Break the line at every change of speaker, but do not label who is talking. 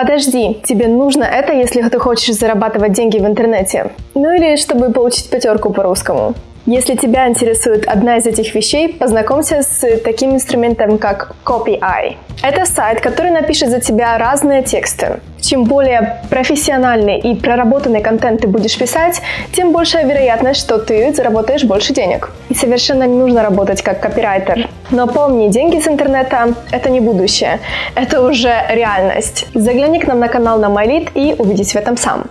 Подожди, тебе нужно это, если ты хочешь зарабатывать деньги в интернете. Ну или чтобы получить пятерку по русскому. Если тебя интересует одна из этих вещей, познакомься с таким инструментом, как CopyEye. Это сайт, который напишет за тебя разные тексты. Чем более профессиональный и проработанный контент ты будешь писать, тем большая вероятность, что ты заработаешь больше денег. И совершенно не нужно работать как копирайтер. Но помни, деньги с интернета – это не будущее, это уже реальность. Загляни к нам на канал на MyLead и убедись в этом сам.